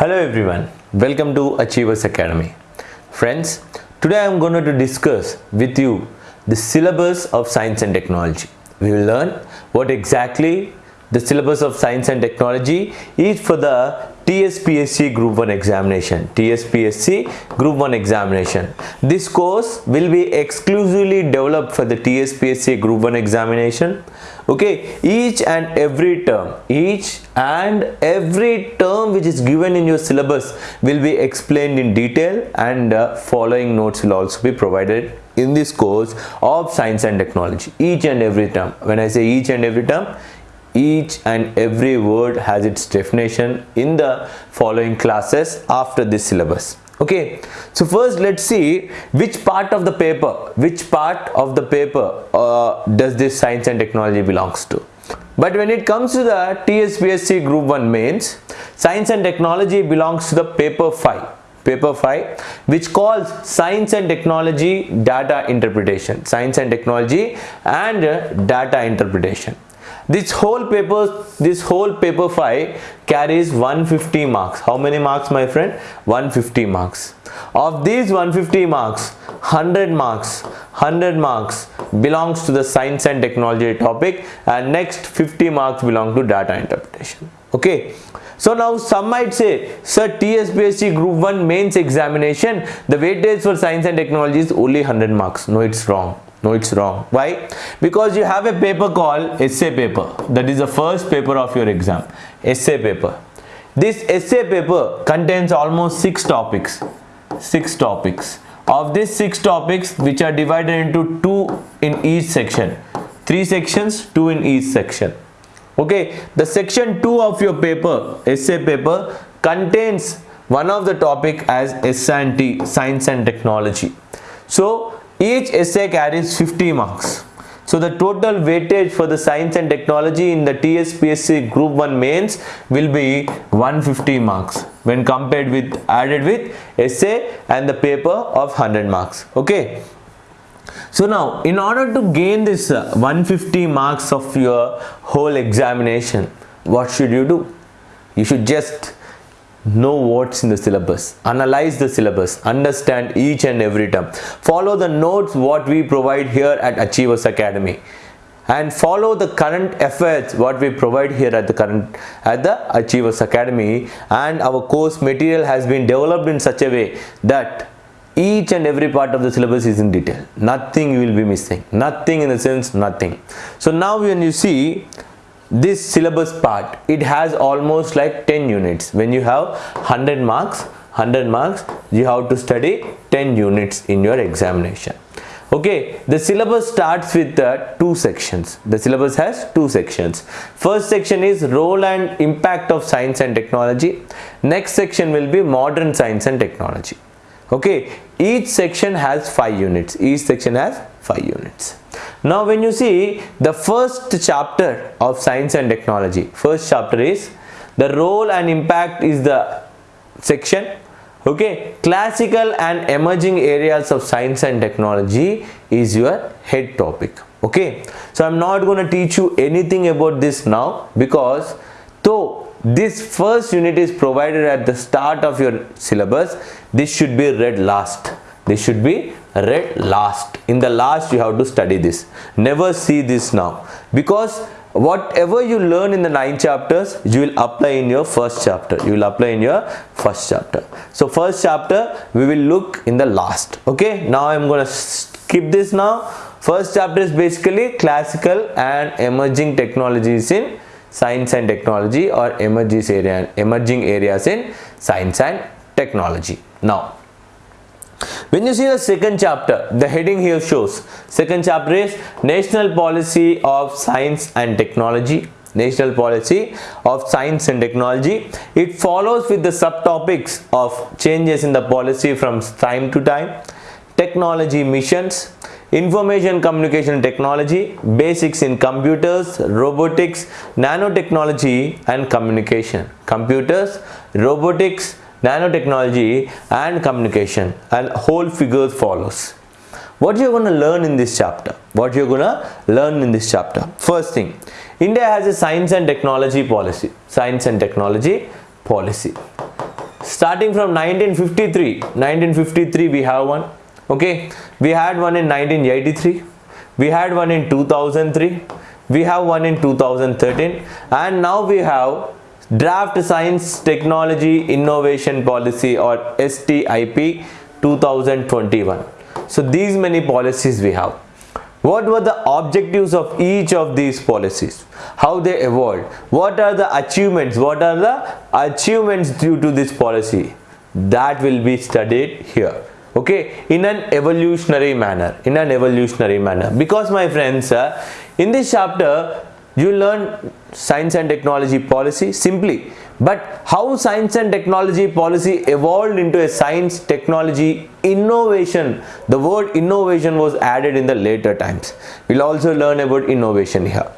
Hello everyone, welcome to Achievers Academy. Friends, today I am going to discuss with you the syllabus of science and technology. We will learn what exactly the syllabus of science and technology is for the TSPSC Group 1 examination. TSPSC Group 1 examination. This course will be exclusively developed for the TSPSC Group 1 examination. Okay, each and every term, each and every term which is given in your syllabus will be explained in detail and uh, following notes will also be provided in this course of science and technology. Each and every term. When I say each and every term, each and every word has its definition in the following classes after this syllabus. Okay. So first let's see which part of the paper which part of the paper uh, does this science and technology belongs to? But when it comes to the TSPSC group 1 mains science and technology belongs to the paper 5 paper 5 which calls science and technology data interpretation. Science and technology and uh, data interpretation this whole paper this whole paper 5 carries 150 marks. How many marks my friend? 150 marks. Of these 150 marks 100 marks 100 marks belongs to the science and technology topic and next 50 marks belong to data interpretation. Okay so now some might say, sir TSPSC group 1 mains examination, the weightage for science and technology is only 100 marks. No, it's wrong. No it's wrong. Why? Because you have a paper called essay paper. That is the first paper of your exam. Essay paper. This essay paper contains almost six topics. Six topics. Of these six topics which are divided into two in each section. Three sections two in each section okay the section 2 of your paper essay paper contains one of the topic as S&T science and technology so each essay carries 50 marks. So the total weightage for the science and technology in the TSPSC group 1 mains will be 150 marks when compared with added with essay and the paper of 100 marks. Okay. So now in order to gain this uh, 150 marks of your whole examination, what should you do? You should just know what's in the syllabus. Analyze the syllabus. Understand each and every term. Follow the notes what we provide here at achievers academy. And follow the current efforts what we provide here at the current at the achievers academy. And our course material has been developed in such a way that each and every part of the syllabus is in detail. Nothing will be missing. Nothing in the sense nothing. So now when you see this syllabus part it has almost like 10 units. When you have 100 marks 100 marks you have to study 10 units in your examination. Okay the syllabus starts with the two sections. The syllabus has two sections. First section is role and impact of science and technology. Next section will be modern science and technology okay each section has five units. Each section has five units. Now when you see the first chapter of science and technology first chapter is the role and impact is the section. Okay classical and emerging areas of science and technology is your head topic. Okay so i'm not going to teach you anything about this now because though this first unit is provided at the start of your syllabus this should be read last. This should be read last. In the last you have to study this. Never see this now. Because whatever you learn in the nine chapters you will apply in your first chapter. You will apply in your first chapter. So first chapter we will look in the last. Okay? Now i'm going to skip this now. First chapter is basically classical and emerging technologies in science and technology or emerging area emerging areas in science and technology now when you see the second chapter, the heading here shows second chapter is National Policy of Science and Technology. National Policy of Science and Technology. It follows with the subtopics of changes in the policy from time to time, technology missions, information communication technology, basics in computers, robotics, nanotechnology and communication. Computers, robotics, nanotechnology and communication and whole figures follows. What you're going to learn in this chapter what you're going to learn in this chapter. First thing india has a science and technology policy science and technology policy. Starting from 1953 1953 we have one okay? We had one in 1983 we had one in 2003 we have one in 2013 and now we have draft science technology innovation policy or STIP 2021 so these many policies we have. What were the objectives of each of these policies? How they evolved? What are the achievements? What are the achievements due to this policy? That will be studied here. Okay? In an evolutionary manner. In an evolutionary manner. Because my friends uh, in this chapter you learn science and technology policy simply. But how science and technology policy evolved into a science technology innovation? The word innovation was added in the later times. We'll also learn about innovation here.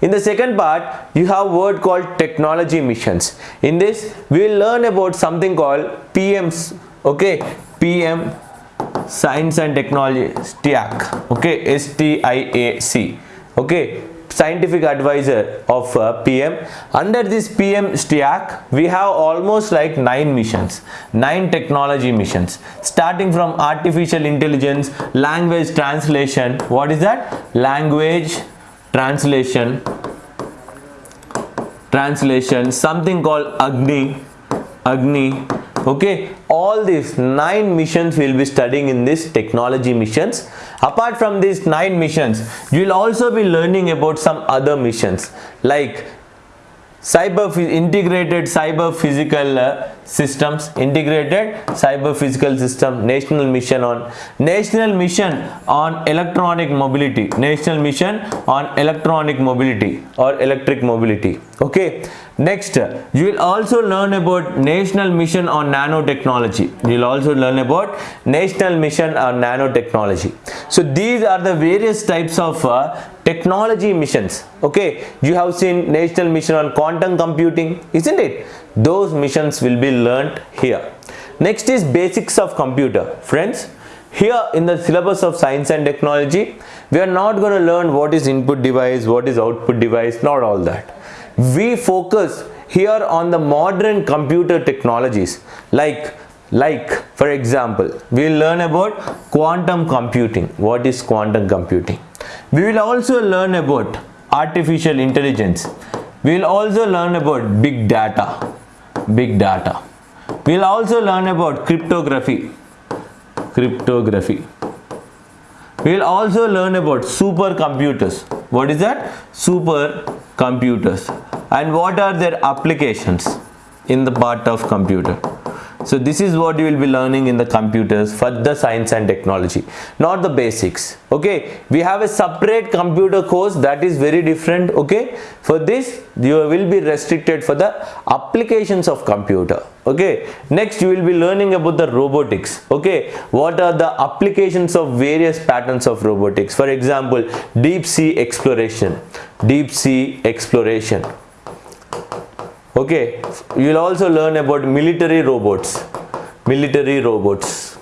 In the second part you have word called technology missions. In this we will learn about something called pms okay? Pm science and technology stiac okay? Stiac okay scientific advisor of uh, PM. Under this PM STIAC, we have almost like nine missions, nine technology missions, starting from artificial intelligence, language translation. What is that? Language translation, translation, something called Agni, Agni, okay all these nine missions we'll be studying in this technology missions apart from these nine missions you will also be learning about some other missions like cyber integrated cyber physical uh, systems integrated cyber physical system national mission on national mission on electronic mobility national mission on electronic mobility or electric mobility. Okay Next, you will also learn about National Mission on Nanotechnology. You will also learn about National Mission on Nanotechnology. So these are the various types of uh, technology missions. Okay, you have seen National Mission on Quantum Computing, isn't it? Those missions will be learnt here. Next is Basics of Computer. Friends, here in the syllabus of Science and Technology, we are not going to learn what is input device, what is output device, not all that we focus here on the modern computer technologies. Like like for example we'll learn about quantum computing. What is quantum computing? We will also learn about artificial intelligence. We will also learn about big data. Big data. We'll also learn about cryptography. Cryptography. We'll also learn about supercomputers. What is that? Super computers. And what are their applications in the part of computer so this is what you will be learning in the computers for the science and technology not the basics. Okay? We have a separate computer course that is very different. Okay? For this you will be restricted for the applications of computer. Okay? Next you will be learning about the robotics. Okay? What are the applications of various patterns of robotics? For example deep sea exploration. Deep sea exploration okay you will also learn about military robots. Military robots.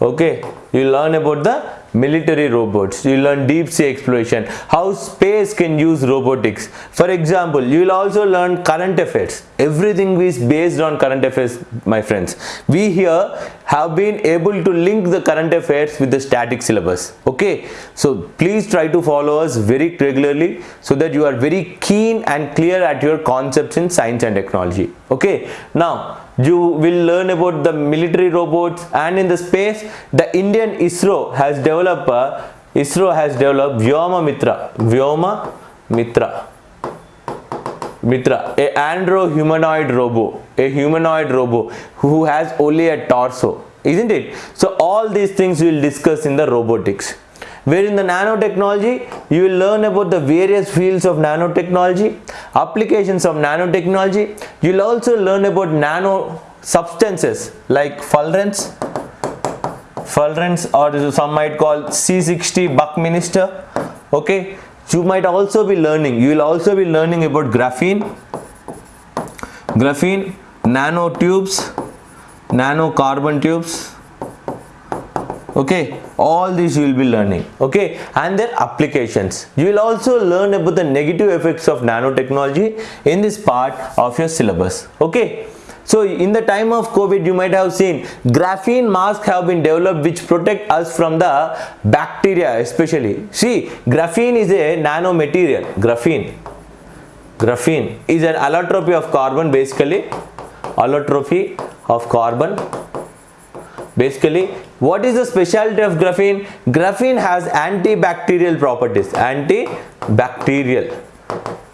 Okay you learn about the military robots. You learn deep sea exploration how space can use robotics. For example you will also learn current affairs. Everything is based on current affairs my friends. We here have been able to link the current affairs with the static syllabus okay? So please try to follow us very regularly so that you are very keen and clear at your concepts in science and technology okay? Now you will learn about the military robots and in the space the Indian ISRO has developed uh, ISRO has developed Vyoma Mitra Vyoma Mitra. Mitra a andro humanoid robo a humanoid robo who has only a torso isn't it? So all these things we will discuss in the robotics where in the nanotechnology you will learn about the various fields of nanotechnology applications of nanotechnology. You will also learn about nano substances like fullerenes fullerenes or some might call C60 Buckminster okay? You might also be learning you will also be learning about graphene. Graphene nanotubes nano carbon tubes okay? All these you will be learning. Okay? And their applications. You will also learn about the negative effects of nanotechnology in this part of your syllabus. Okay? So in the time of covid you might have seen graphene masks have been developed which protect us from the bacteria especially. See graphene is a nano material graphene. Graphene is an allotropy of carbon basically. Allotropy of carbon. Basically what is the specialty of graphene? Graphene has antibacterial properties antibacterial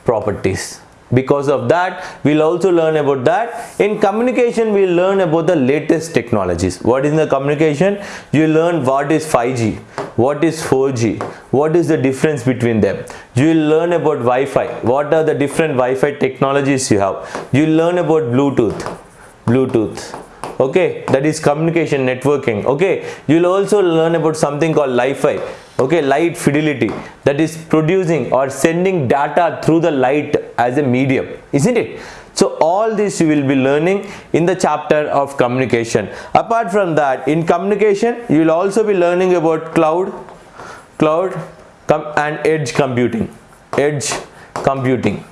properties. Because of that we'll also learn about that. In communication we'll learn about the latest technologies. What is the communication? You learn what is 5g what is 4g what is the difference between them. You will learn about wi-fi. What are the different wi-fi technologies you have? You learn about bluetooth. Bluetooth okay that is communication networking. Okay you'll also learn about something called Li-Fi. Okay light fidelity. That is producing or sending data through the light as a medium isn't it? So all this you will be learning in the chapter of communication. Apart from that in communication you will also be learning about cloud cloud and edge computing. Edge computing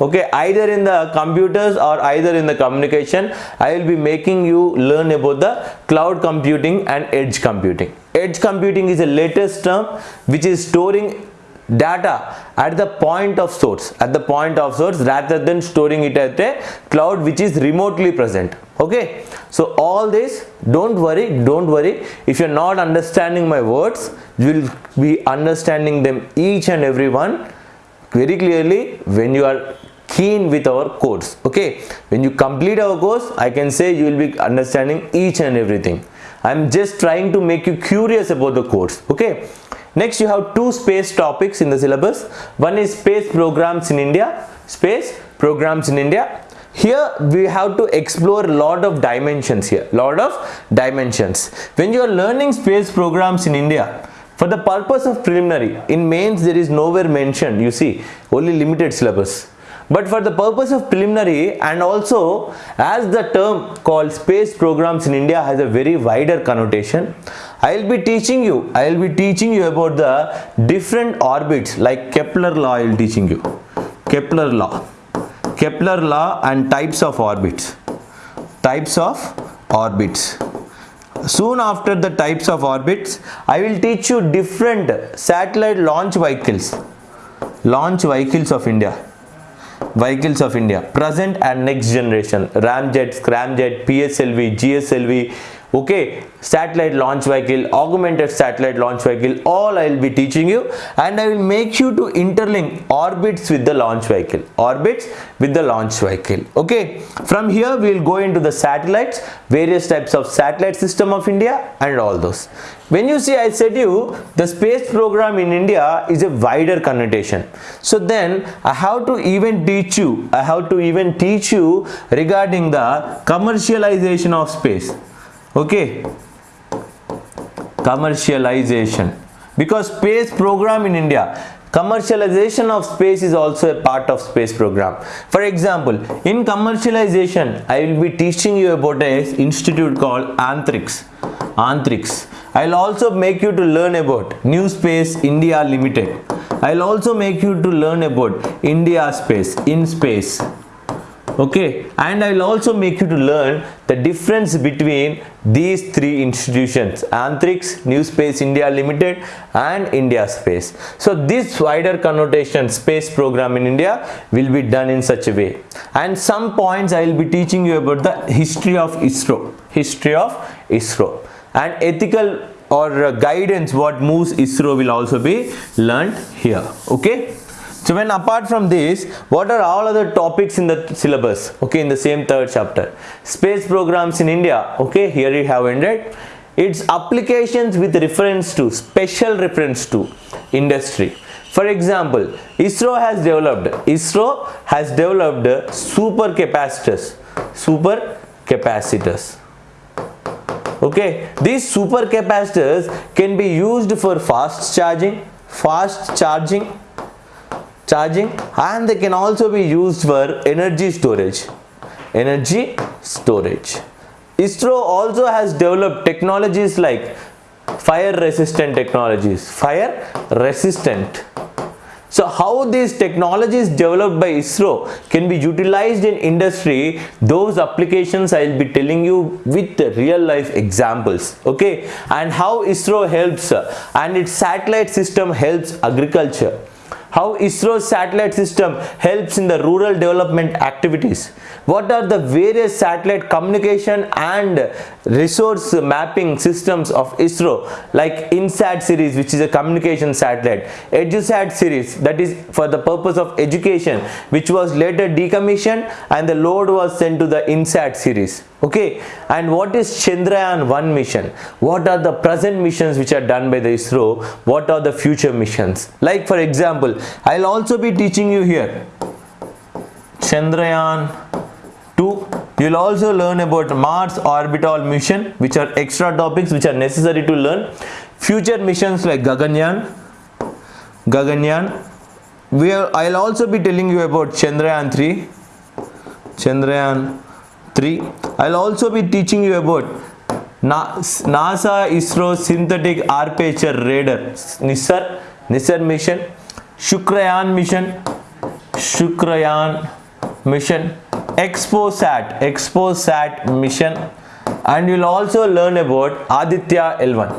okay either in the computers or either in the communication i will be making you learn about the cloud computing and edge computing. Edge computing is the latest term which is storing data at the point of source at the point of source rather than storing it at a cloud which is remotely present. Okay so all this don't worry don't worry. If you're not understanding my words you will be understanding them each and every one very clearly when you are keen with our course okay? When you complete our course i can say you will be understanding each and everything. I'm just trying to make you curious about the course okay? Next you have two space topics in the syllabus. One is space programs in india space programs in india. Here we have to explore a lot of dimensions here lot of dimensions. When you are learning space programs in india for the purpose of preliminary in mains there is nowhere mentioned you see only limited syllabus but for the purpose of preliminary and also as the term called space programs in India has a very wider connotation, I will be teaching you, I will be teaching you about the different orbits like Kepler law I will teaching you. Kepler law. Kepler law and types of orbits. Types of orbits. Soon after the types of orbits, I will teach you different satellite launch vehicles. Launch vehicles of India vehicles of India. Present and next generation. Ramjet scramjet pslv gslv okay satellite launch vehicle augmented satellite launch vehicle all i will be teaching you. And i will make you to interlink orbits with the launch vehicle. Orbits with the launch vehicle. Okay from here we will go into the satellites various types of satellite system of india and all those. When you see i said you the space program in india is a wider connotation. So then i have to even teach you i have to even teach you regarding the commercialization of space okay. Commercialization. Because space program in india commercialization of space is also a part of space program. For example in commercialization i will be teaching you about a institute called antrix antrix i'll also make you to learn about new space india limited. I'll also make you to learn about india space in space okay? And I will also make you to learn the difference between these three institutions. Antrix, New Space India Limited and India Space. So this wider connotation space program in India will be done in such a way. And some points I will be teaching you about the history of ISRO. History of ISRO. And ethical or guidance what moves ISRO will also be learned here. Okay so when apart from this, what are all other topics in the syllabus? Okay, in the same third chapter. Space programs in India. Okay, here we have ended. Its applications with reference to, special reference to industry. For example, ISRO has developed, ISRO has developed super capacitors, super capacitors okay these super capacitors can be used for fast charging fast charging charging. And they can also be used for energy storage. Energy storage. ISRO also has developed technologies like fire resistant technologies. Fire resistant. So how these technologies developed by ISRO can be utilized in industry, those applications I will be telling you with real life examples, okay? And how ISRO helps uh, and its satellite system helps agriculture how ISRO's satellite system helps in the rural development activities. What are the various satellite communication and resource mapping systems of ISRO? Like INSAT series which is a communication satellite, EduSat series that is for the purpose of education which was later decommissioned and the load was sent to the INSAT series okay and what is Chandrayaan 1 mission? What are the present missions which are done by the ISRO? What are the future missions? Like for example I'll also be teaching you here. Chandrayaan 2 you'll also learn about Mars orbital mission which are extra topics which are necessary to learn. Future missions like Gaganyaan Gaganyaan we are, I'll also be telling you about Chandrayaan 3 Chandrayaan 3 I'll also be teaching you about NASA ISRO synthetic aperture radar NISAR NISAR mission Shukrayaan mission Shukrayaan mission XPoSat XPoSat mission and you'll also learn about Aditya L1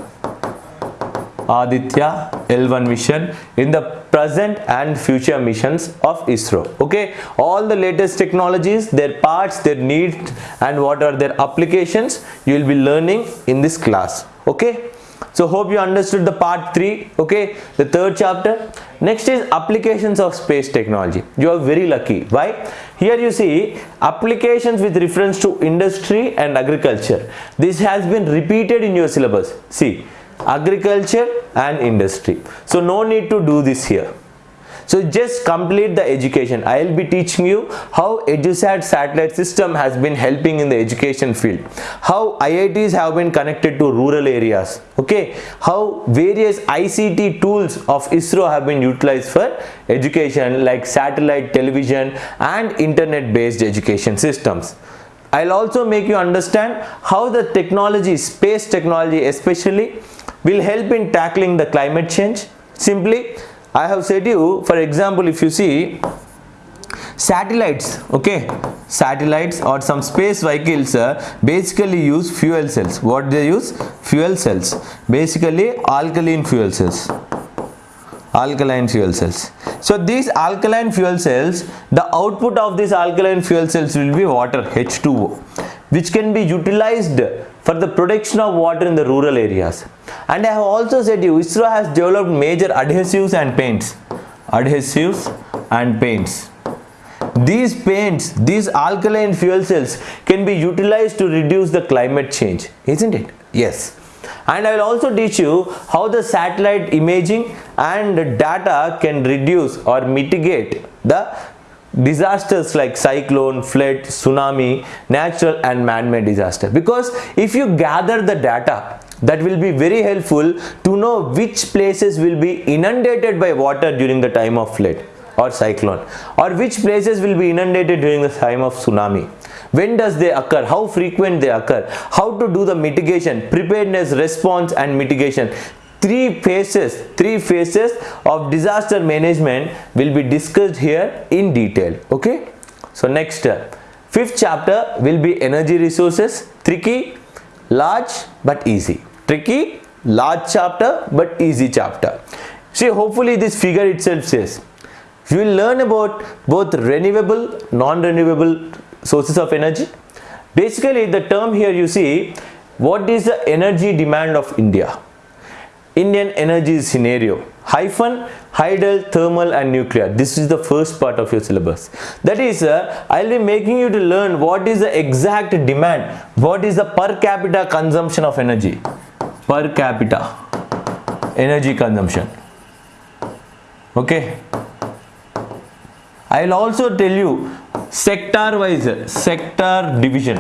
Aditya L1 mission in the present and future missions of ISRO. Okay, all the latest technologies, their parts, their needs and what are their applications you will be learning in this class. Okay, so hope you understood the part 3 okay? The third chapter. Next is applications of space technology. You are very lucky. Why? Here you see applications with reference to industry and agriculture. This has been repeated in your syllabus. See agriculture and industry. So no need to do this here. So just complete the education. I will be teaching you how edusat satellite system has been helping in the education field. How iits have been connected to rural areas. Okay? How various ict tools of isro have been utilized for education like satellite television and internet based education systems. I'll also make you understand how the technology, space technology especially, will help in tackling the climate change. Simply I have said you for example if you see satellites okay? Satellites or some space vehicles uh, basically use fuel cells. What they use? Fuel cells. Basically alkaline fuel cells. Alkaline fuel cells. So these alkaline fuel cells the output of these alkaline fuel cells will be water H2O which can be utilized for the production of water in the rural areas. And I have also said you ISRO has developed major adhesives and paints. Adhesives and paints. These paints, these alkaline fuel cells can be utilized to reduce the climate change, isn't it? Yes. And I will also teach you how the satellite imaging and data can reduce or mitigate the disasters like cyclone, flood, tsunami, natural and man-made disaster. Because if you gather the data, that will be very helpful to know which places will be inundated by water during the time of flood or cyclone or which places will be inundated during the time of tsunami. When does they occur? How frequent they occur? How to do the mitigation? Preparedness response and mitigation three phases three phases of disaster management will be discussed here in detail okay? So next uh, fifth chapter will be energy resources tricky large but easy. Tricky large chapter but easy chapter. See hopefully this figure itself says you will learn about both renewable non-renewable sources of energy. Basically the term here you see what is the energy demand of India Indian energy scenario. Hyphen hydel thermal and nuclear. This is the first part of your syllabus. That is uh, i'll be making you to learn what is the exact demand. What is the per capita consumption of energy? Per capita. Energy consumption. Okay? I'll also tell you sector wise sector division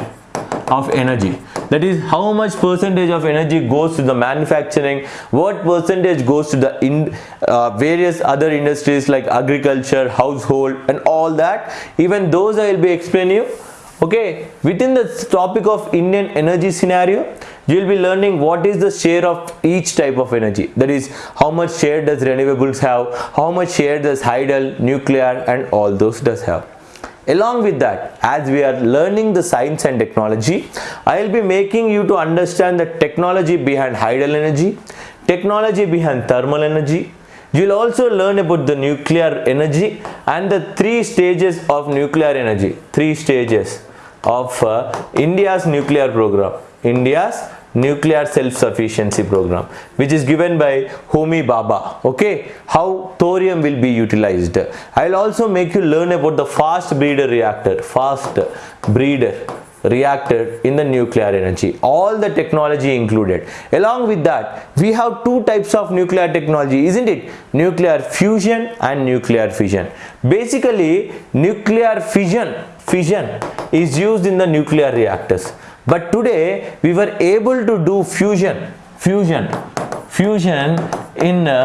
of energy that is how much percentage of energy goes to the manufacturing? What percentage goes to the in uh, various other industries like agriculture household and all that? Even those i will be explaining you. Okay within the topic of indian energy scenario you will be learning what is the share of each type of energy. That is how much share does renewables have? How much share does hydel nuclear and all those does have along with that as we are learning the science and technology i will be making you to understand the technology behind hydel energy technology behind thermal energy. You will also learn about the nuclear energy and the three stages of nuclear energy. Three stages of uh, india's nuclear program. India's nuclear self-sufficiency program which is given by Homi Bhabha. Okay? How thorium will be utilized. I'll also make you learn about the fast breeder reactor fast breeder reactor in the nuclear energy. All the technology included. Along with that we have two types of nuclear technology isn't it? Nuclear fusion and nuclear fission. Basically nuclear fission fission is used in the nuclear reactors but today we were able to do fusion fusion fusion in a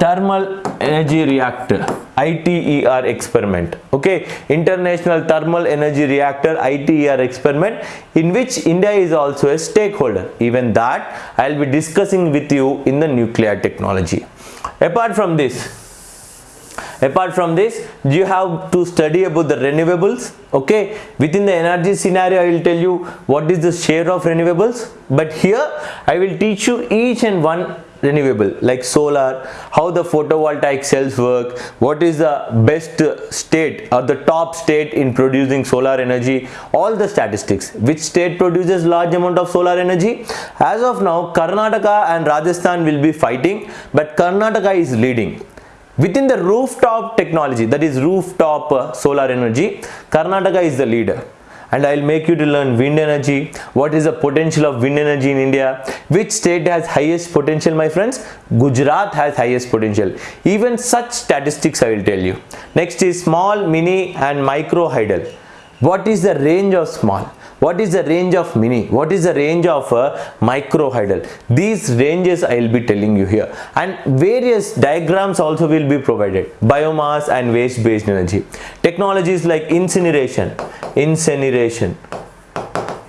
thermal energy reactor ITER experiment. Okay? International thermal energy reactor ITER experiment in which India is also a stakeholder. Even that I'll be discussing with you in the nuclear technology. Apart from this apart from this you have to study about the renewables? Okay within the energy scenario i will tell you what is the share of renewables. But here i will teach you each and one renewable like solar how the photovoltaic cells work what is the best state or the top state in producing solar energy all the statistics. Which state produces large amount of solar energy? As of now karnataka and rajasthan will be fighting but karnataka is leading Within the rooftop technology, that is rooftop uh, solar energy, Karnataka is the leader. And I will make you to learn wind energy, what is the potential of wind energy in India, which state has highest potential my friends, Gujarat has highest potential. Even such statistics I will tell you. Next is small, mini and micro hydel. What is the range of small? What is the range of mini? What is the range of uh, micro hydel these ranges i will be telling you here. And various diagrams also will be provided. Biomass and waste based energy. Technologies like incineration. Incineration.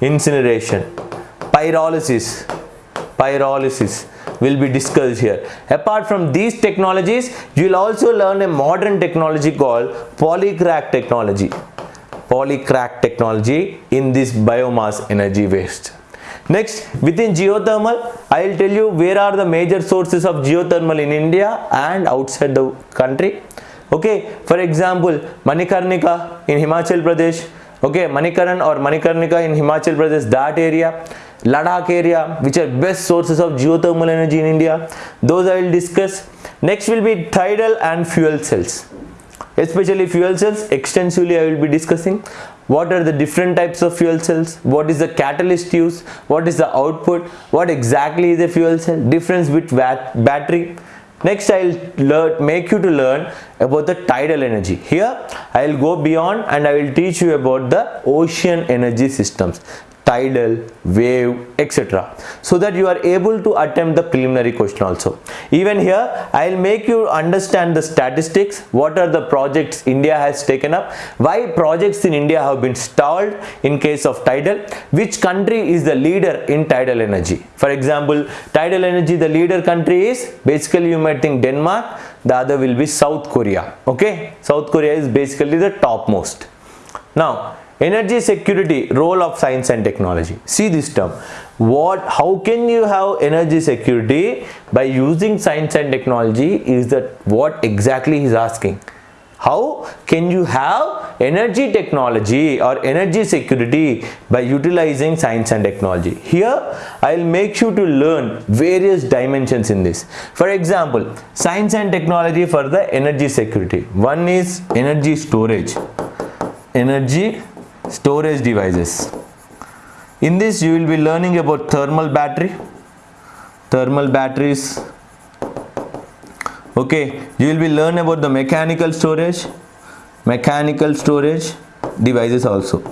Incineration. Pyrolysis. Pyrolysis will be discussed here. Apart from these technologies you will also learn a modern technology called polycrack technology polycrack technology in this biomass energy waste. Next within geothermal i will tell you where are the major sources of geothermal in india and outside the country. Okay for example manikarnika in himachal pradesh okay manikaran or manikarnika in himachal pradesh that area ladakh area which are best sources of geothermal energy in india those i will discuss. Next will be tidal and fuel cells especially fuel cells extensively I will be discussing. What are the different types of fuel cells? What is the catalyst use? What is the output? What exactly is a fuel cell? Difference with battery. Next I'll make you to learn about the tidal energy. Here I'll go beyond and I will teach you about the ocean energy systems tidal, wave, etc. So that you are able to attempt the preliminary question also. Even here, I will make you understand the statistics, what are the projects India has taken up, why projects in India have been stalled in case of tidal, which country is the leader in tidal energy. For example, tidal energy, the leader country is, basically you might think Denmark, the other will be South Korea. Okay, South Korea is basically the topmost. Now, energy security role of science and technology. See this term. What how can you have energy security by using science and technology is that what exactly he's asking. How can you have energy technology or energy security by utilizing science and technology? Here i'll make you to learn various dimensions in this. For example science and technology for the energy security. One is energy storage. Energy storage devices. In this you will be learning about thermal battery. Thermal batteries. Okay you will be learn about the mechanical storage mechanical storage devices also.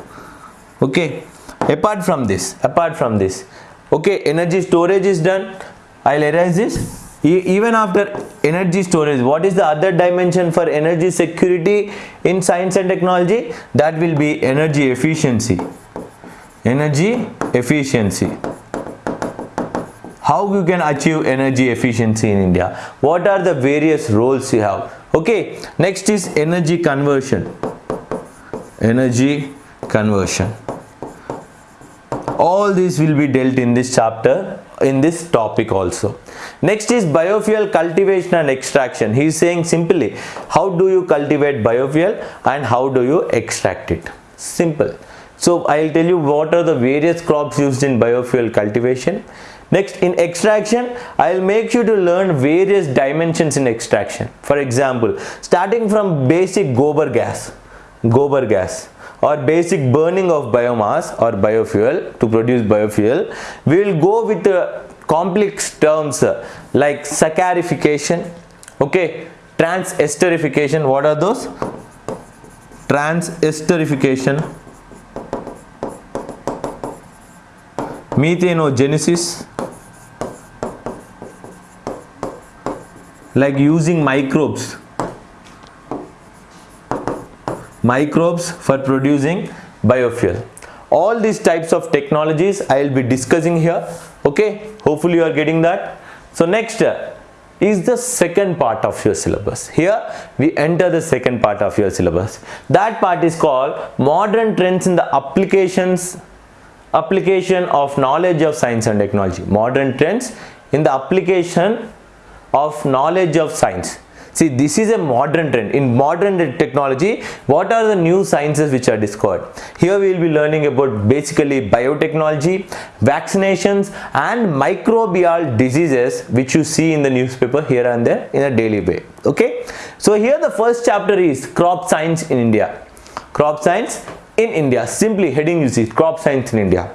Okay apart from this apart from this okay energy storage is done. I'll erase this even after energy storage what is the other dimension for energy security in science and technology? That will be energy efficiency. Energy efficiency. How you can achieve energy efficiency in India? What are the various roles you have? Okay next is energy conversion. Energy conversion. All these will be dealt in this chapter in this topic also. Next is biofuel cultivation and extraction. He is saying simply how do you cultivate biofuel and how do you extract it? Simple. So i'll tell you what are the various crops used in biofuel cultivation. Next in extraction i'll make you to learn various dimensions in extraction. For example starting from basic gobar gas gobar gas or basic burning of biomass or biofuel to produce biofuel we will go with the complex terms uh, like saccharification okay? Transesterification what are those? Transesterification. Methanogenesis. Like using microbes microbes for producing biofuel. All these types of technologies i will be discussing here okay? Hopefully you are getting that. So next uh, is the second part of your syllabus. Here we enter the second part of your syllabus. That part is called modern trends in the applications application of knowledge of science and technology. Modern trends in the application of knowledge of science See, this is a modern trend. In modern technology, what are the new sciences which are discovered? Here we will be learning about basically biotechnology, vaccinations and microbial diseases which you see in the newspaper here and there in a daily way. Okay. So here the first chapter is crop science in India. Crop science in India. Simply heading you see crop science in India.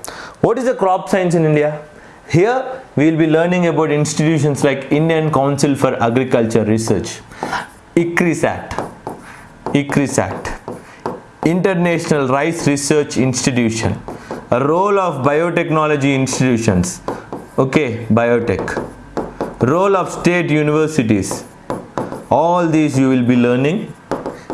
What is the crop science in India? Here we will be learning about institutions like Indian Council for Agriculture Research, ICRISAT, ICRISAT, International Rice Research Institution, role of biotechnology institutions, okay, biotech, role of state universities, all these you will be learning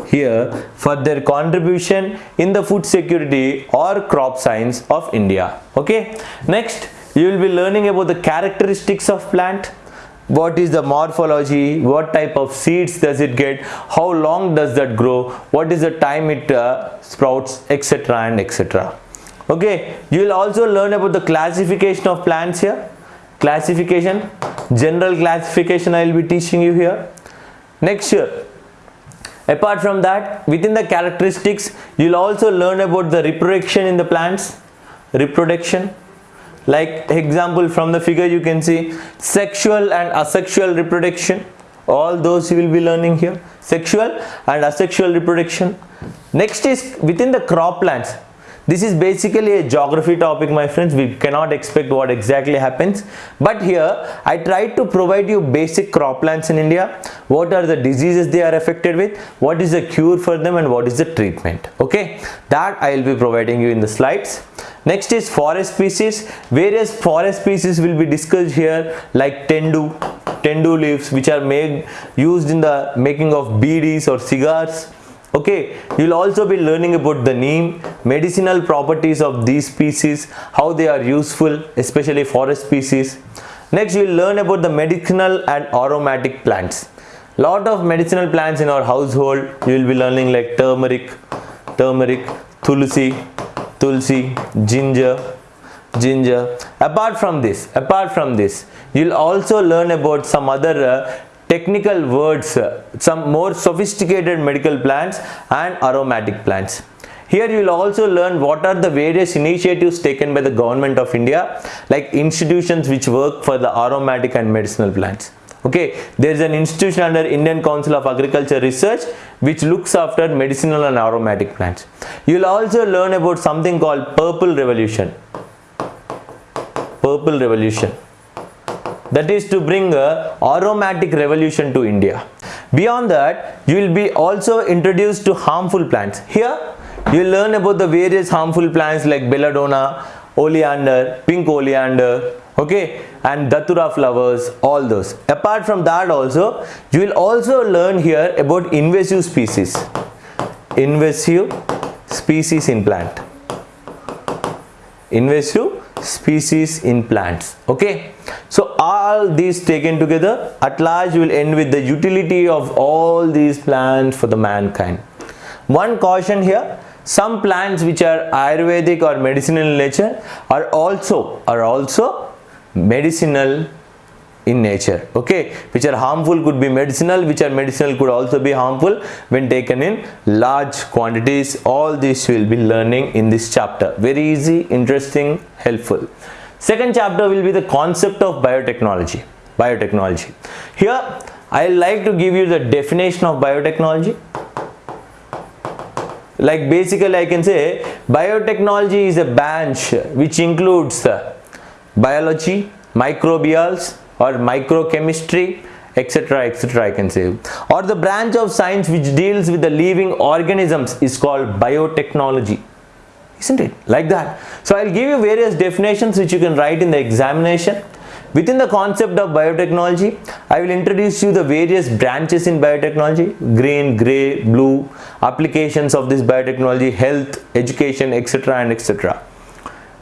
here for their contribution in the food security or crop science of India, okay. Next, you will be learning about the characteristics of plant. What is the morphology? What type of seeds does it get? How long does that grow? What is the time it uh, sprouts etc and etc okay you will also learn about the classification of plants here. Classification general classification i will be teaching you here. Next year apart from that within the characteristics you will also learn about the reproduction in the plants. Reproduction like example from the figure you can see sexual and asexual reproduction. All those you will be learning here. Sexual and asexual reproduction. Next is within the croplands this is basically a geography topic my friends. We cannot expect what exactly happens. But here i tried to provide you basic croplands in india. What are the diseases they are affected with? What is the cure for them and what is the treatment? Okay? That i will be providing you in the slides. Next is forest species. Various forest species will be discussed here like tendu tendu leaves which are made used in the making of beedis or cigars okay you will also be learning about the neem medicinal properties of these species how they are useful especially forest species. Next you will learn about the medicinal and aromatic plants. Lot of medicinal plants in our household. You will be learning like turmeric turmeric tulsi tulsi ginger ginger. Apart from this apart from this you'll also learn about some other uh, technical words some more sophisticated medical plants and aromatic plants. Here you will also learn what are the various initiatives taken by the government of India like institutions which work for the aromatic and medicinal plants. Okay there is an institution under Indian Council of Agriculture Research which looks after medicinal and aromatic plants. You will also learn about something called purple revolution. Purple revolution that is to bring a aromatic revolution to India. Beyond that, you will be also introduced to harmful plants. Here, you will learn about the various harmful plants like belladonna, oleander, pink oleander, okay, and datura flowers, all those. Apart from that also, you will also learn here about invasive species. Invasive species in plant. Invasive species in plants okay? So all these taken together at large will end with the utility of all these plants for the mankind. One caution here some plants which are ayurvedic or medicinal in nature are also are also medicinal in nature okay? Which are harmful could be medicinal which are medicinal could also be harmful when taken in large quantities. All this will be learning in this chapter. Very easy interesting helpful. Second chapter will be the concept of biotechnology. Biotechnology. Here i like to give you the definition of biotechnology. Like basically i can say biotechnology is a branch which includes biology microbials or microchemistry etc etc I can say. Or the branch of science which deals with the living organisms is called biotechnology. Isn't it? Like that. So I'll give you various definitions which you can write in the examination. Within the concept of biotechnology I will introduce you the various branches in biotechnology green gray blue applications of this biotechnology health education etc and etc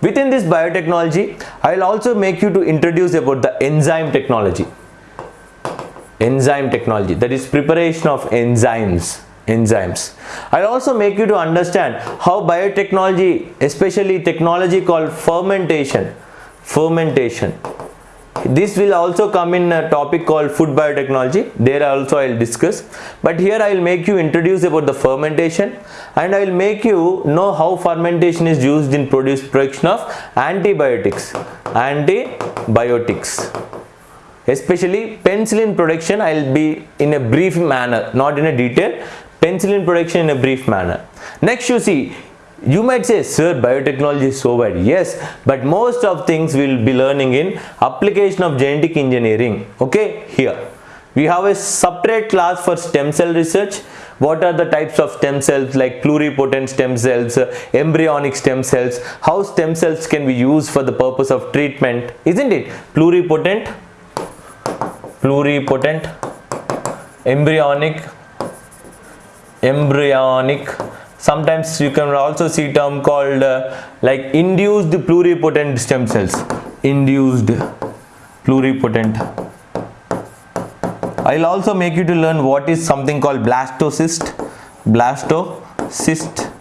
Within this biotechnology, I will also make you to introduce about the enzyme technology. Enzyme technology, that is preparation of enzymes. Enzymes. I'll also make you to understand how biotechnology, especially technology called fermentation, fermentation this will also come in a topic called food biotechnology. There also i'll discuss. But here i will make you introduce about the fermentation and i will make you know how fermentation is used in produce production of antibiotics antibiotics. Especially penicillin production i'll be in a brief manner not in a detail penicillin production in a brief manner. Next you see you might say, sir, biotechnology is so wide. Yes, but most of things we'll be learning in application of genetic engineering. Okay, here. We have a separate class for stem cell research. What are the types of stem cells like pluripotent stem cells, uh, embryonic stem cells, how stem cells can be used for the purpose of treatment, isn't it? Pluripotent, pluripotent, embryonic, embryonic sometimes you can also see term called uh, like induced pluripotent stem cells. Induced pluripotent. I'll also make you to learn what is something called blastocyst. Blastocyst.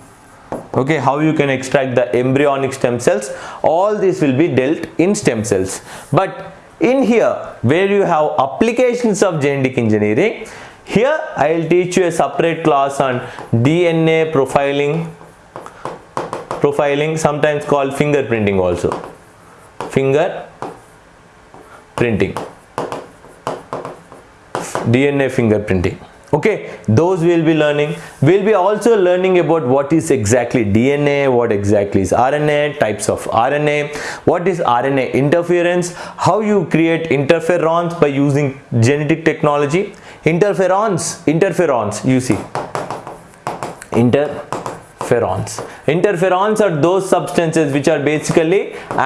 Okay how you can extract the embryonic stem cells. All this will be dealt in stem cells. But in here where you have applications of genetic engineering here I will teach you a separate class on DNA profiling profiling sometimes called fingerprinting also. Finger printing. DNA fingerprinting okay those we'll be learning. We'll be also learning about what is exactly dna what exactly is rna types of rna what is rna interference how you create interferons by using genetic technology interferons. Interferons you see. Interferons. Interferons are those substances which are basically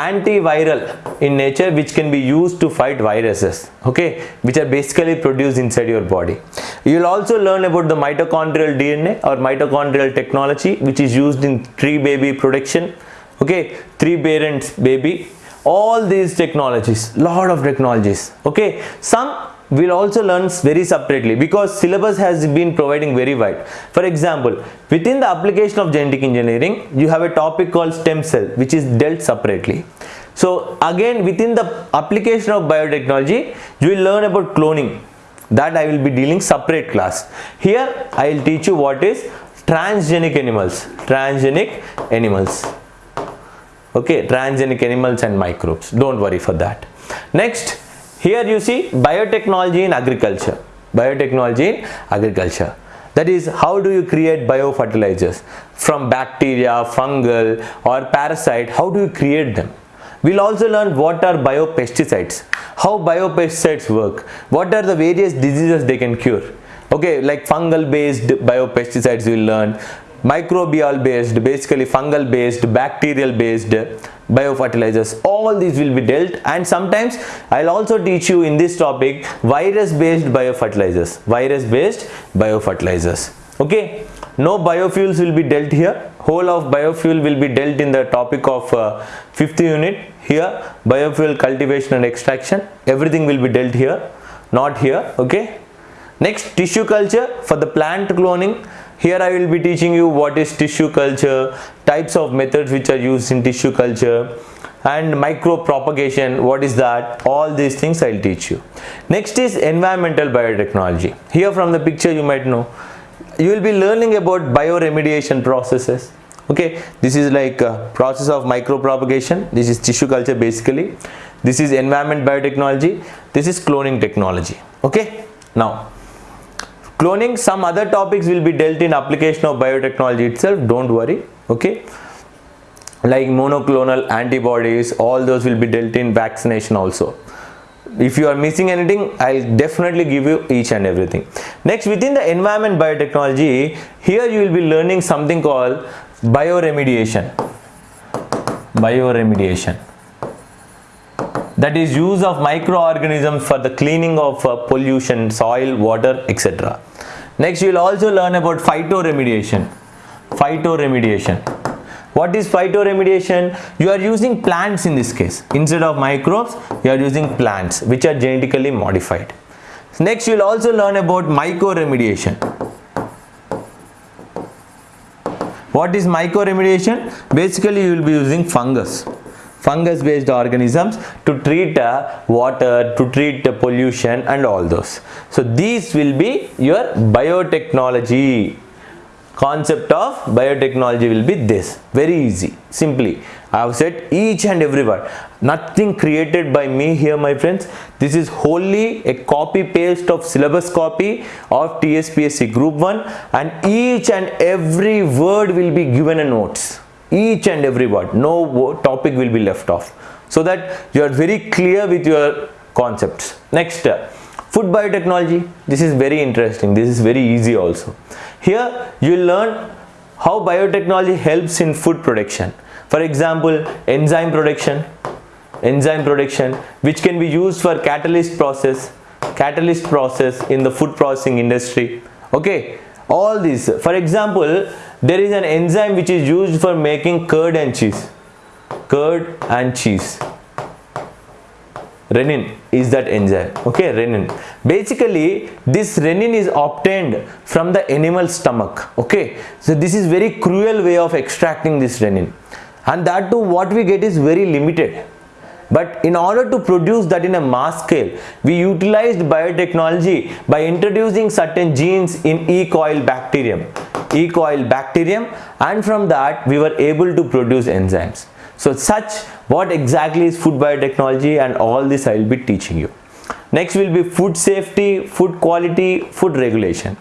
antiviral in nature which can be used to fight viruses okay which are basically produced inside your body. You will also learn about the mitochondrial dna or mitochondrial technology which is used in tree baby production okay three parents baby. All these technologies lot of technologies okay. Some we'll also learn very separately because syllabus has been providing very wide. For example, within the application of genetic engineering, you have a topic called stem cell which is dealt separately. So again within the application of biotechnology, you will learn about cloning that I will be dealing separate class. Here I will teach you what is transgenic animals, transgenic animals. Okay, transgenic animals and microbes. Don't worry for that. Next, here you see biotechnology in agriculture. Biotechnology in agriculture. That is how do you create biofertilizers from bacteria, fungal or parasite, how do you create them? We'll also learn what are biopesticides, how biopesticides work, what are the various diseases they can cure. Okay, like fungal based biopesticides we'll learn, microbial based, basically fungal based, bacterial based, biofertilizers. All these will be dealt and sometimes I'll also teach you in this topic virus based biofertilizers virus based biofertilizers. Okay? No biofuels will be dealt here. Whole of biofuel will be dealt in the topic of uh, fifth unit. Here biofuel cultivation and extraction everything will be dealt here not here. Okay? Next tissue culture for the plant cloning here I will be teaching you what is tissue culture types of methods which are used in tissue culture and micro propagation what is that? All these things I'll teach you. Next is environmental biotechnology. Here from the picture you might know. You will be learning about bioremediation processes. Okay? This is like process of micro propagation this is tissue culture basically. This is environment biotechnology. This is cloning technology. Okay? Now cloning some other topics will be dealt in application of biotechnology itself. Don't worry okay? Like monoclonal antibodies all those will be dealt in vaccination also. If you are missing anything i'll definitely give you each and everything. Next within the environment biotechnology here you will be learning something called bioremediation. Bioremediation that is use of microorganisms for the cleaning of uh, pollution soil water etc next you will also learn about phytoremediation. Phytoremediation. What is phytoremediation? You are using plants in this case. Instead of microbes you are using plants which are genetically modified. Next you will also learn about mycoremediation what is mycoremediation basically you will be using fungus fungus based organisms to treat uh, water to treat uh, pollution and all those. So these will be your biotechnology. Concept of biotechnology will be this. Very easy. Simply i have said each and every word. Nothing created by me here my friends. This is wholly a copy paste of syllabus copy of tspsc group 1 and each and every word will be given a notes each and every word. No topic will be left off. So that you are very clear with your concepts. Next uh, food biotechnology. This is very interesting. This is very easy also. Here you will learn how biotechnology helps in food production. For example enzyme production enzyme production which can be used for catalyst process catalyst process in the food processing industry. Okay all these for example there is an enzyme which is used for making curd and cheese. Curd and cheese. Rennin is that enzyme. Okay rennin. Basically this rennin is obtained from the animal stomach. Okay so this is very cruel way of extracting this rennin. And that too what we get is very limited but in order to produce that in a mass scale we utilized biotechnology by introducing certain genes in E. coli bacterium E. coli bacterium and from that we were able to produce enzymes so such what exactly is food biotechnology and all this I will be teaching you. Next will be food safety, food quality, food regulation.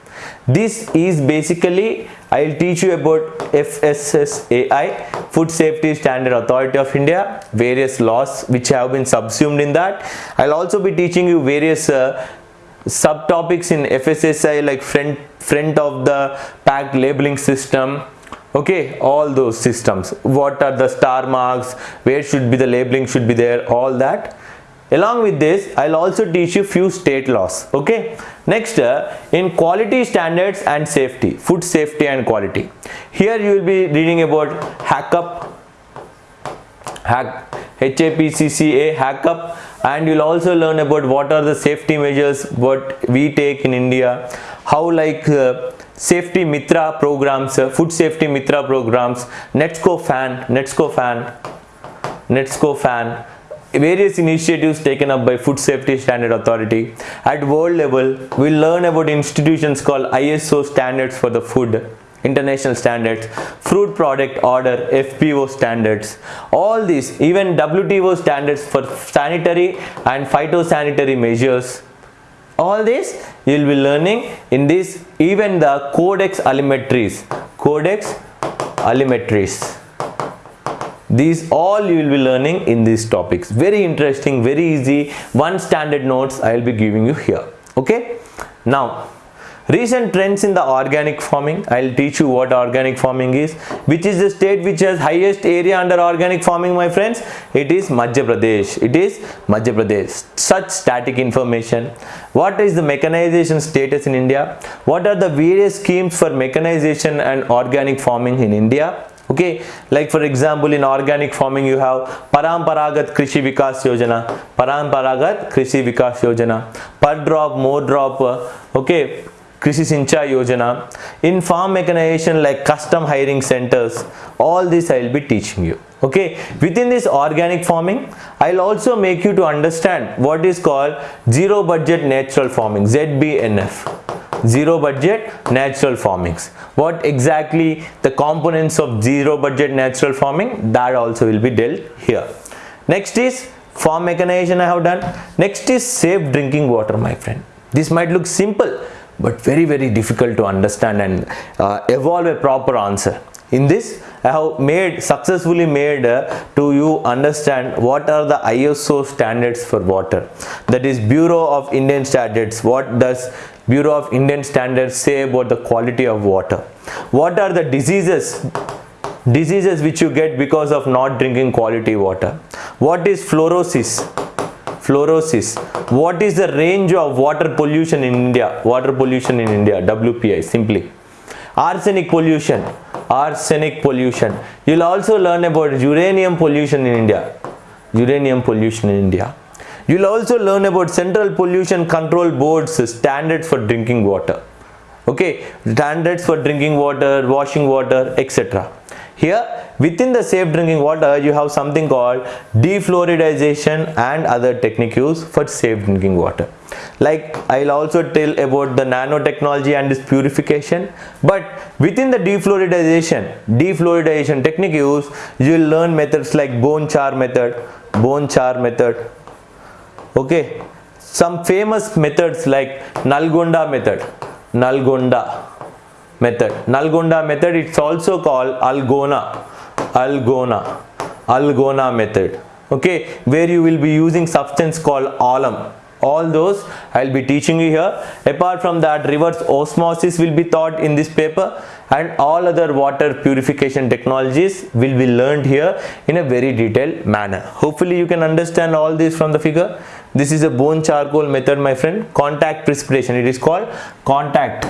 This is basically I will teach you about FSSAI, Food Safety Standard Authority of India, various laws which have been subsumed in that. I'll also be teaching you various uh, subtopics in FSSAI like front, front of the pack labeling system, okay all those systems. What are the star marks? Where should be the labeling should be there? All that along with this i'll also teach you few state laws okay? Next uh, in quality standards and safety food safety and quality. Here you will be reading about HACCP hack HAPCCA HACCP and you'll also learn about what are the safety measures what we take in India how like uh, safety mitra programs uh, food safety mitra programs netsco fan NetProFaN netsco fan various initiatives taken up by food safety standard authority. At world level we learn about institutions called iso standards for the food international standards fruit product order fpo standards. All these even wto standards for sanitary and phytosanitary measures. All this you will be learning in this even the codex alimentarius codex alimentarius these all you will be learning in these topics. Very interesting very easy. One standard notes i will be giving you here. Okay? Now recent trends in the organic farming. I'll teach you what organic farming is which is the state which has highest area under organic farming my friends. It is madhya pradesh. It is madhya pradesh. Such static information. What is the mechanization status in india? What are the various schemes for mechanization and organic farming in india okay? Like for example in organic farming you have paramparagat krishi vikas yojana. Paramparagat krishi vikas yojana. Per drop more drop uh, okay? Krishi Sinchayee Yojana, in farm mechanization like custom hiring centers, all this I will be teaching you. Okay, within this organic farming, I'll also make you to understand what is called zero budget natural farming, ZBNF. Zero budget natural farmings. What exactly the components of zero budget natural farming, that also will be dealt here. Next is farm mechanization I have done. Next is safe drinking water, my friend. This might look simple, but very very difficult to understand and uh, evolve a proper answer in this I have made successfully made uh, to you understand what are the ISO standards for water that is Bureau of Indian Standards what does Bureau of Indian Standards say about the quality of water. What are the diseases diseases which you get because of not drinking quality water? What is fluorosis? Fluorosis. What is the range of water pollution in india? Water pollution in india wpi simply. Arsenic pollution. Arsenic pollution. You'll also learn about uranium pollution in india. Uranium pollution in india you'll also learn about central pollution control board's standards for drinking water okay standards for drinking water washing water etc here within the safe drinking water you have something called defluoridization and other technique used for safe drinking water. Like I'll also tell about the nanotechnology and its purification but within the defluoridization, defluoridization technique use, you will learn methods like bone char method, bone char method okay some famous methods like Nalgonda method, Nalgonda method. Nalgonda method it's also called Algona, Algona, Algona method. Okay, where you will be using substance called alum. All those I'll be teaching you here. Apart from that, reverse osmosis will be taught in this paper and all other water purification technologies will be learned here in a very detailed manner. Hopefully you can understand all this from the figure. This is a bone charcoal method my friend. Contact precipitation. It is called contact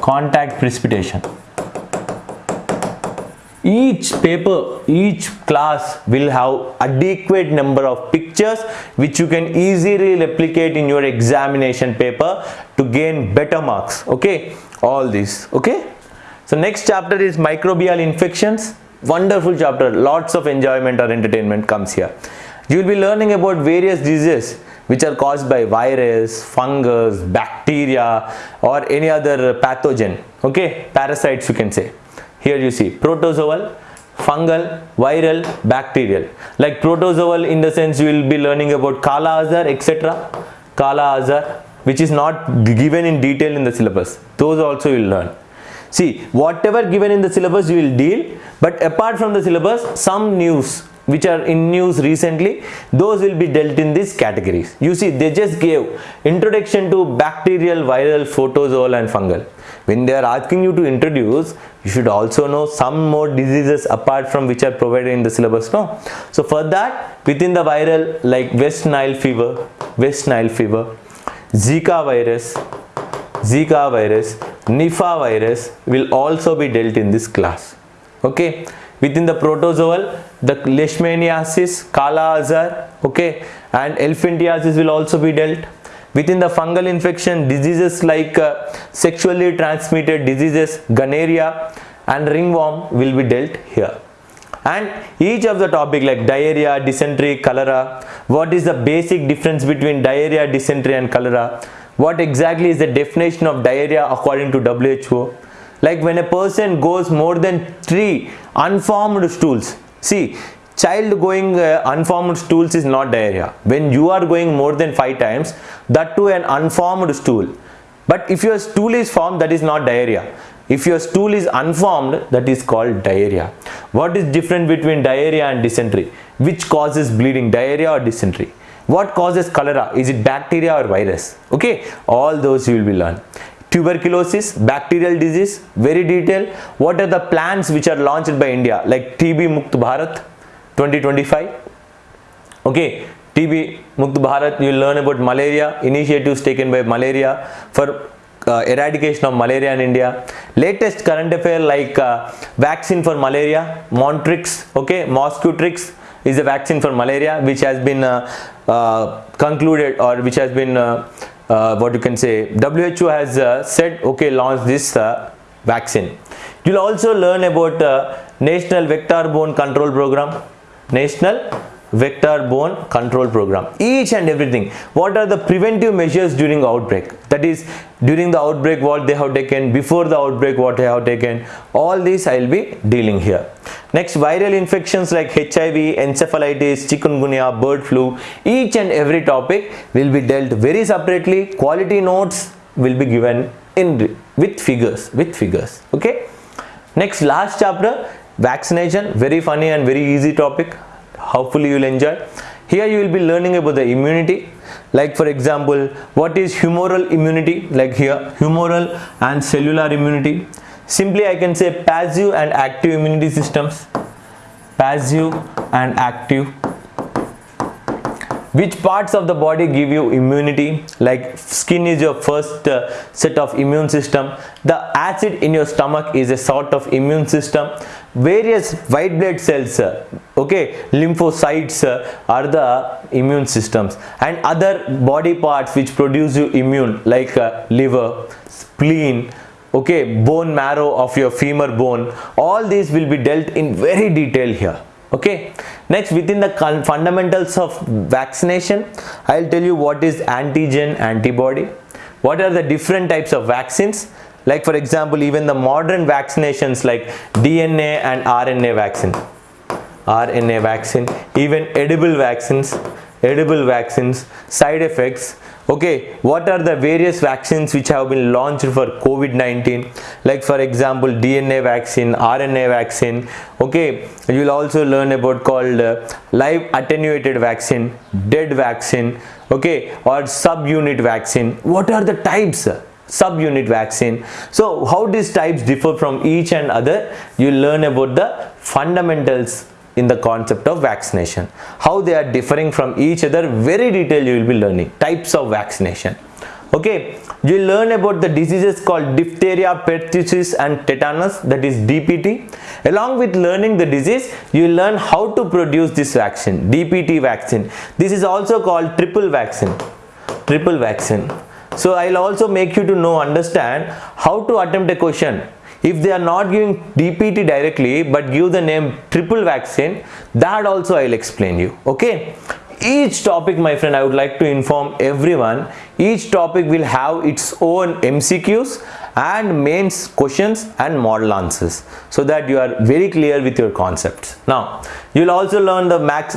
contact precipitation each paper each class will have adequate number of pictures which you can easily replicate in your examination paper to gain better marks okay all this okay so next chapter is microbial infections wonderful chapter lots of enjoyment or entertainment comes here you will be learning about various diseases which are caused by virus, fungus, bacteria or any other pathogen, okay, parasites you can say. Here you see protozoal, fungal, viral, bacterial. Like protozoal in the sense you will be learning about Kala Azar, etc. Kala Azar, which is not given in detail in the syllabus. Those also you will learn. See, whatever given in the syllabus you will deal, but apart from the syllabus, some news which are in news recently those will be dealt in these categories you see they just gave introduction to bacterial viral protozoal and fungal when they are asking you to introduce you should also know some more diseases apart from which are provided in the syllabus no so for that within the viral like west nile fever west nile fever zika virus zika virus nipah virus will also be dealt in this class. Okay? Within the protozoal the leishmaniasis kala azar okay? And elephantiasis will also be dealt. Within the fungal infection diseases like uh, sexually transmitted diseases gonorrhea and ringworm will be dealt here and each of the topic like diarrhea dysentery cholera what is the basic difference between diarrhea dysentery and cholera? What exactly is the definition of diarrhea according to WHO like when a person goes more than three unformed stools. See child going uh, unformed stools is not diarrhea. When you are going more than five times that to an unformed stool. But if your stool is formed that is not diarrhea if your stool is unformed that is called diarrhea. What is different between diarrhea and dysentery? Which causes bleeding diarrhea or dysentery? What causes cholera? Is it bacteria or virus? Okay? All those you will be learn tuberculosis bacterial disease very detailed. What are the plans which are launched by india? Like tb mukt bharat 2025 okay? Tb mukt bharat you will learn about malaria. Initiatives taken by malaria for uh, eradication of malaria in India. Latest current affair like uh, vaccine for malaria, Montrix, okay, Mosquirix is a vaccine for malaria which has been uh, uh concluded or which has been uh, uh, what you can say WHO has said okay launch this vaccine. You will also learn about National Vector Borne Control Program, National vector borne control program. Each and everything. What are the preventive measures during outbreak? That is during the outbreak what they have taken before the outbreak what they have taken. All these i will be dealing here. Next viral infections like hiv encephalitis chikungunya bird flu. Each and every topic will be dealt very separately. Quality notes will be given in with figures with figures. Okay? Next last chapter vaccination. Very funny and very easy topic hopefully you will enjoy. Here you will be learning about the immunity. Like for example what is humoral immunity? Like here humoral and cellular immunity. Simply i can say passive and active immunity systems. Passive and active. Which parts of the body give you immunity? Like skin is your first uh, set of immune system. The acid in your stomach is a sort of immune system various white blood cells okay? Lymphocytes are the immune systems. And other body parts which produce you immune like uh, liver spleen okay? Bone marrow of your femur bone. All these will be dealt in very detail here. Okay? Next within the fundamentals of vaccination i'll tell you what is antigen antibody. What are the different types of vaccines like for example even the modern vaccinations like dna and rna vaccine. Rna vaccine even edible vaccines edible vaccines side effects. Okay what are the various vaccines which have been launched for covid-19 like for example dna vaccine rna vaccine. Okay you will also learn about called uh, live attenuated vaccine dead vaccine. Okay or subunit vaccine. What are the types subunit vaccine. So how these types differ from each and other you learn about the fundamentals in the concept of vaccination. How they are differing from each other very detailed you will be learning. Types of vaccination. Okay you learn about the diseases called diphtheria pertussis and tetanus that is dpt along with learning the disease you learn how to produce this vaccine dpt vaccine. This is also called triple vaccine. Triple vaccine so i'll also make you to know understand how to attempt a question. If they are not giving DPT directly but give the name triple vaccine that also I'll explain you okay? Each topic my friend I would like to inform everyone each topic will have its own MCQs and mains questions and model answers so that you are very clear with your concepts. Now you will also learn the max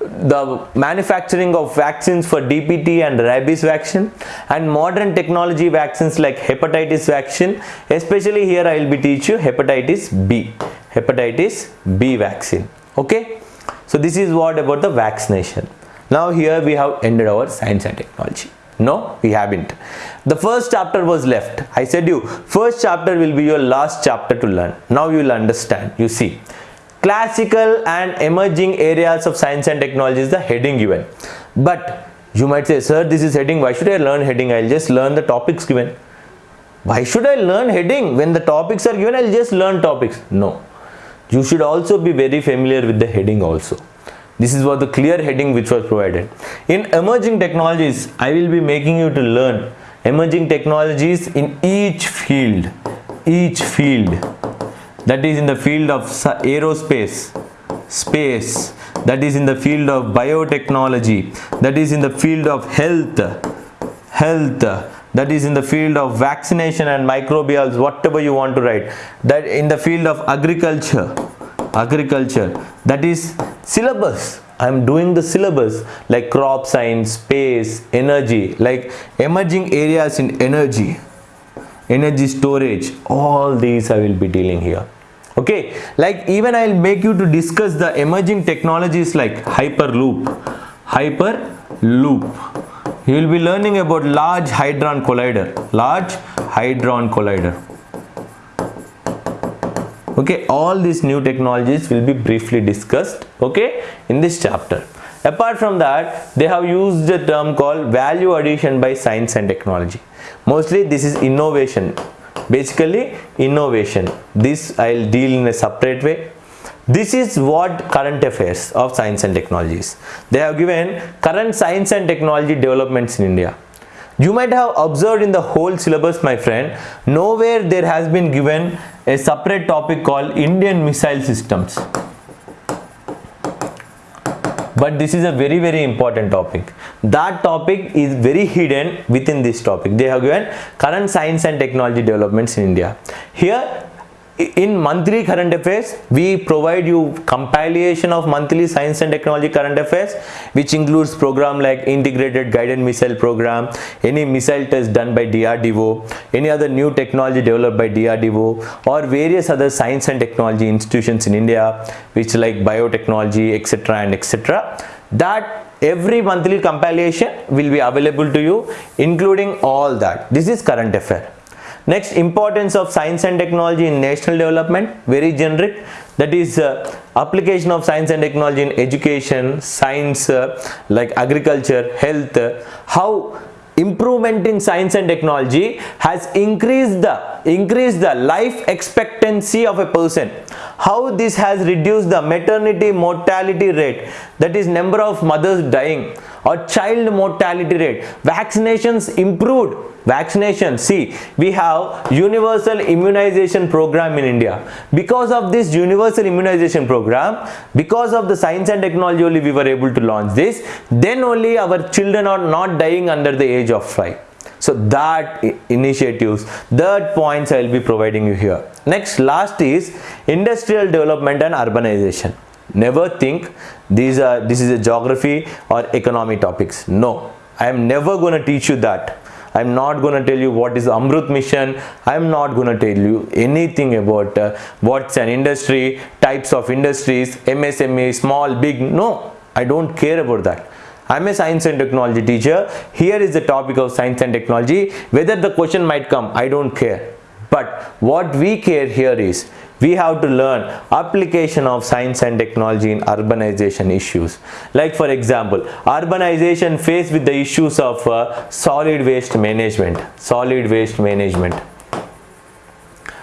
the manufacturing of vaccines for DPT and rabies vaccine and modern technology vaccines like hepatitis vaccine. Especially here I will be teach you hepatitis B hepatitis B vaccine. Okay? So this is what about the vaccination. Now here we have ended our science and technology. No we haven't. The first chapter was left. I said you first chapter will be your last chapter to learn. Now you will understand. You see classical and emerging areas of science and technology is the heading given. But you might say sir this is heading. Why should i learn heading? I'll just learn the topics given. Why should i learn heading? When the topics are given i'll just learn topics. No. You should also be very familiar with the heading also. This is what the clear heading which was provided. In emerging technologies i will be making you to learn emerging technologies in each field. Each field that is in the field of aerospace space. That is in the field of biotechnology. That is in the field of health health. That is in the field of vaccination and microbials whatever you want to write. That in the field of agriculture agriculture. That is syllabus. I am doing the syllabus like crop science space energy like emerging areas in energy. Energy storage. All these i will be dealing here okay like even i'll make you to discuss the emerging technologies like hyperloop. Hyperloop. You will be learning about large hadron collider. Large hadron collider. Okay all these new technologies will be briefly discussed okay in this chapter. Apart from that they have used a term called value addition by science and technology. Mostly this is innovation basically innovation. This i'll deal in a separate way. This is what current affairs of science and technologies. They have given current science and technology developments in india. You might have observed in the whole syllabus my friend nowhere there has been given a separate topic called indian missile systems but this is a very very important topic. That topic is very hidden within this topic. They have given current science and technology developments in india. Here in monthly current affairs we provide you compilation of monthly science and technology current affairs which includes program like integrated guided missile program any missile test done by DRDO any other new technology developed by DRDO or various other science and technology institutions in India which like biotechnology etc and etc that every monthly compilation will be available to you including all that. This is current affair next importance of science and technology in national development. Very generic. That is uh, application of science and technology in education science uh, like agriculture health. Uh, how improvement in science and technology has increased the increased the life expectancy of a person. How this has reduced the maternity mortality rate. That is number of mothers dying or child mortality rate. Vaccinations improved. Vaccination. See we have universal immunization program in india. Because of this universal immunization program because of the science and technology only we were able to launch this then only our children are not dying under the age of 5 so that initiatives that points i will be providing you here. Next last is industrial development and urbanization never think these are this is a geography or economy topics no i am never going to teach you that I'm not going to tell you what is Amrut mission. I'm not going to tell you anything about uh, what's an industry, types of industries, MSME, small, big. No, I don't care about that. I'm a science and technology teacher. Here is the topic of science and technology. Whether the question might come, I don't care. But what we care here is we have to learn application of science and technology in urbanization issues. Like for example urbanization faced with the issues of uh, solid waste management solid waste management.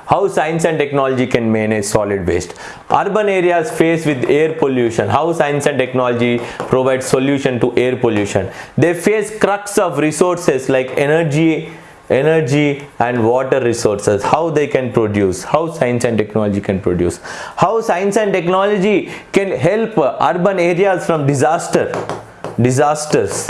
How science and technology can manage solid waste. Urban areas faced with air pollution. How science and technology provide solution to air pollution. They face crux of resources like energy energy and water resources how they can produce how science and technology can produce. How science and technology can help urban areas from disaster disasters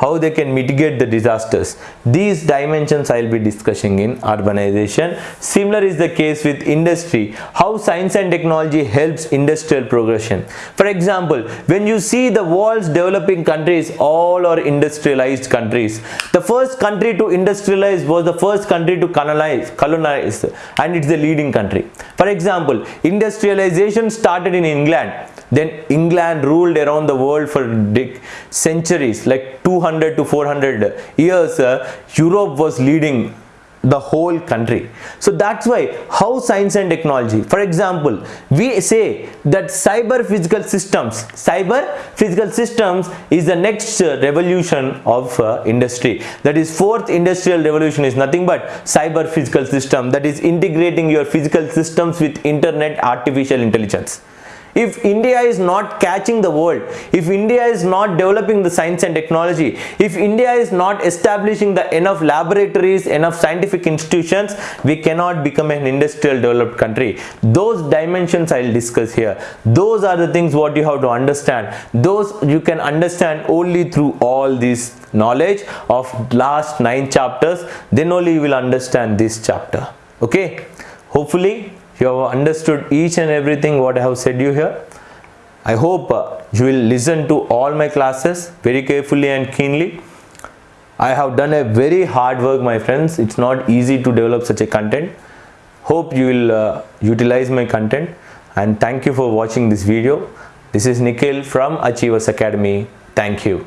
how they can mitigate the disasters. These dimensions I will be discussing in urbanization. Similar is the case with industry, how science and technology helps industrial progression. For example, when you see the world's developing countries, all are industrialized countries. The first country to industrialize was the first country to colonize, colonize and it's the leading country. For example, industrialization started in England then England ruled around the world for centuries like 200 to 400 years uh, Europe was leading the whole country. So that's why how science and technology for example we say that cyber physical systems cyber physical systems is the next uh, revolution of uh, industry. That is fourth industrial revolution is nothing but cyber physical system. That is integrating your physical systems with internet artificial intelligence if India is not catching the world, if India is not developing the science and technology, if India is not establishing the enough laboratories, enough scientific institutions, we cannot become an industrial developed country. Those dimensions I'll discuss here. Those are the things what you have to understand. Those you can understand only through all these knowledge of last nine chapters. Then only you will understand this chapter. Okay. Hopefully you have understood each and everything what I have said you here. I hope uh, you will listen to all my classes very carefully and keenly. I have done a very hard work my friends. It's not easy to develop such a content. Hope you will uh, utilize my content and thank you for watching this video. This is Nikhil from Achievers Academy. Thank you.